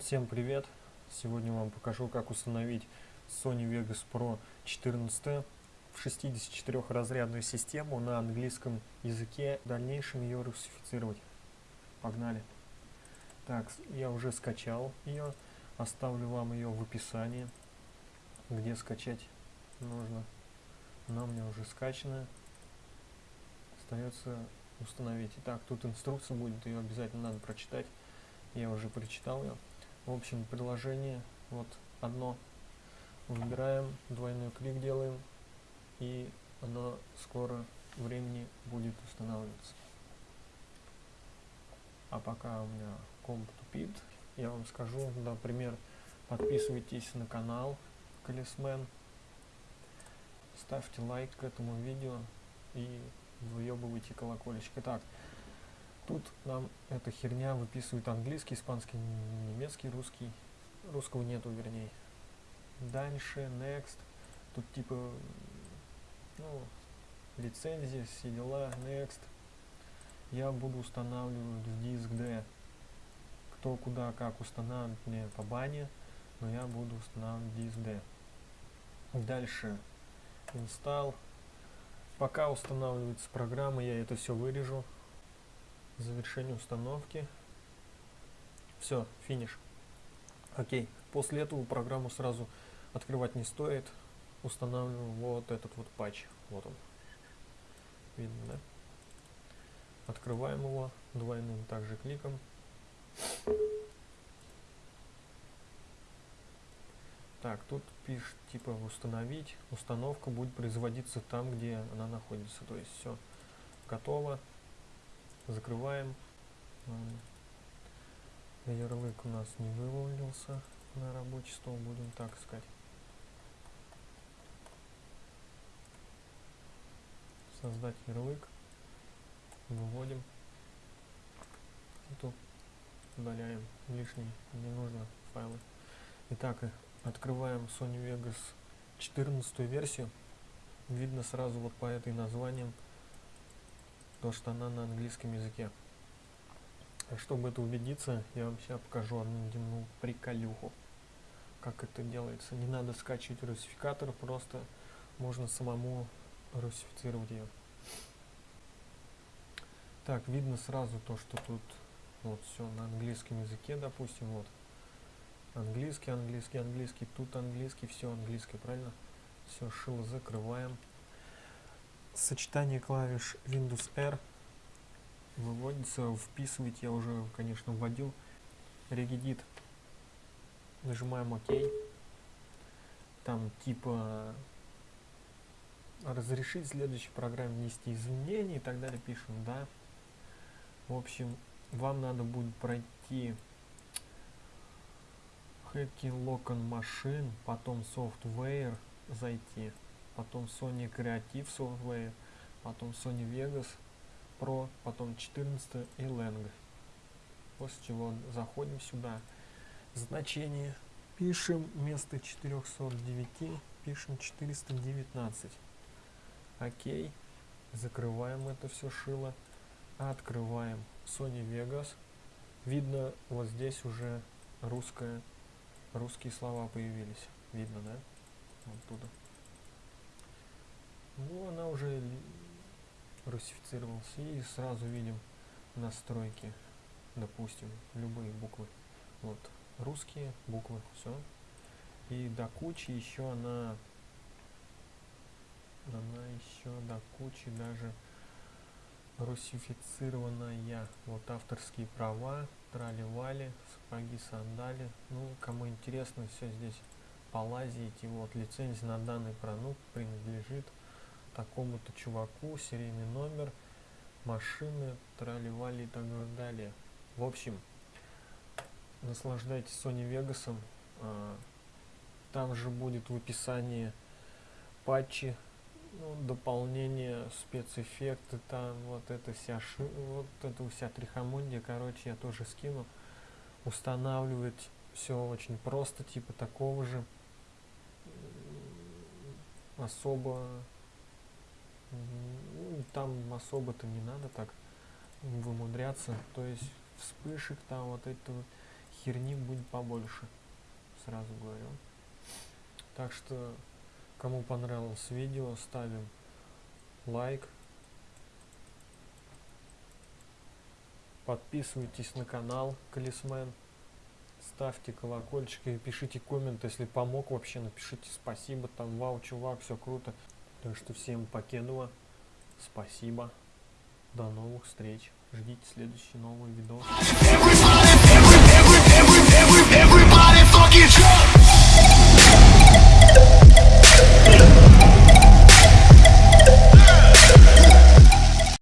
Всем привет! Сегодня вам покажу, как установить Sony Vegas Pro 14 в 64-разрядную систему на английском языке. В дальнейшем ее русифицировать. Погнали! Так, я уже скачал ее. Оставлю вам ее в описании, где скачать нужно. Она у меня уже скачана. Остается установить. Итак, тут инструкция будет, ее обязательно надо прочитать. Я уже прочитал ее. В общем, приложение вот одно. Выбираем, двойной клик делаем, и оно скоро времени будет устанавливаться. А пока у меня комп тупит, я вам скажу, например, подписывайтесь на канал Колесмен, ставьте лайк к этому видео и выебывайте колокольчик. Итак, Тут нам эта херня выписывает английский, испанский, немецкий, русский. Русского нету, вернее. Дальше, next. Тут типа, ну, лицензия, все дела, next. Я буду устанавливать в диск D. Кто куда как устанавливать мне по бане, но я буду устанавливать диск D. Дальше, install. Пока устанавливается программа, я это все вырежу завершение установки. Все, финиш. Окей. После этого программу сразу открывать не стоит. Устанавливаем вот этот вот патч. Вот он. Видно, да? Открываем его двойным также кликом. Так, тут пишет типа установить. Установка будет производиться там, где она находится. То есть все готово закрываем. Ярлык у нас не вывалился на рабочий стол будем так искать. Создать ярлык. Выводим. Эту удаляем лишние не нужно файлы. Итак открываем Sony Vegas 14 версию. Видно сразу вот по этой названиям то что она на английском языке. Чтобы это убедиться, я вам сейчас покажу одну дневную приколюху. Как это делается. Не надо скачивать русификатор, просто можно самому русифицировать ее. Так, видно сразу то, что тут вот все на английском языке, допустим, вот. Английский, английский, английский, тут английский, все английское, правильно? Все, шило закрываем сочетание клавиш Windows R выводится, вписывать я уже, конечно, вводил. Регедит. Нажимаем ОК. Там типа разрешить следующей программе внести изменения и так далее. Пишем да. В общем, вам надо будет пройти Hacking Local Machine, потом Software зайти потом Sony Creative Software, потом Sony Vegas Pro, потом 14 и Lang. После чего заходим сюда, значение, пишем вместо 409, пишем 419. Окей, закрываем это все шило, открываем Sony Vegas. Видно, вот здесь уже русская, русские слова появились. Видно, да? Вот. Уже русифицировалась. И сразу видим настройки, допустим, любые буквы. Вот, русские буквы, все. И до кучи еще она, она еще до кучи даже русифицированная. Вот авторские права, трали-вали, сапоги, сандали. Ну, кому интересно, все здесь полазите. Вот, лицензия на данный продукт принадлежит такому-то чуваку, серийный номер, машины, трали-вали и так далее. В общем, наслаждайтесь Sony Vegas. А, там же будет в описании патчи, ну, дополнение, спецэффекты, там вот это вся ши, вот это вся трихомундия, короче, я тоже скину. Устанавливать все очень просто, типа такого же особо там особо-то не надо так вымудряться. То есть вспышек там вот этого херни будет побольше. Сразу говорю. Так что, кому понравилось видео, ставим лайк. Подписывайтесь на канал Колесмен. Ставьте колокольчик и пишите коммент, если помог вообще, напишите спасибо, там, вау, чувак, все круто. Так что всем покедова, спасибо, до новых встреч, ждите следующий новый видос.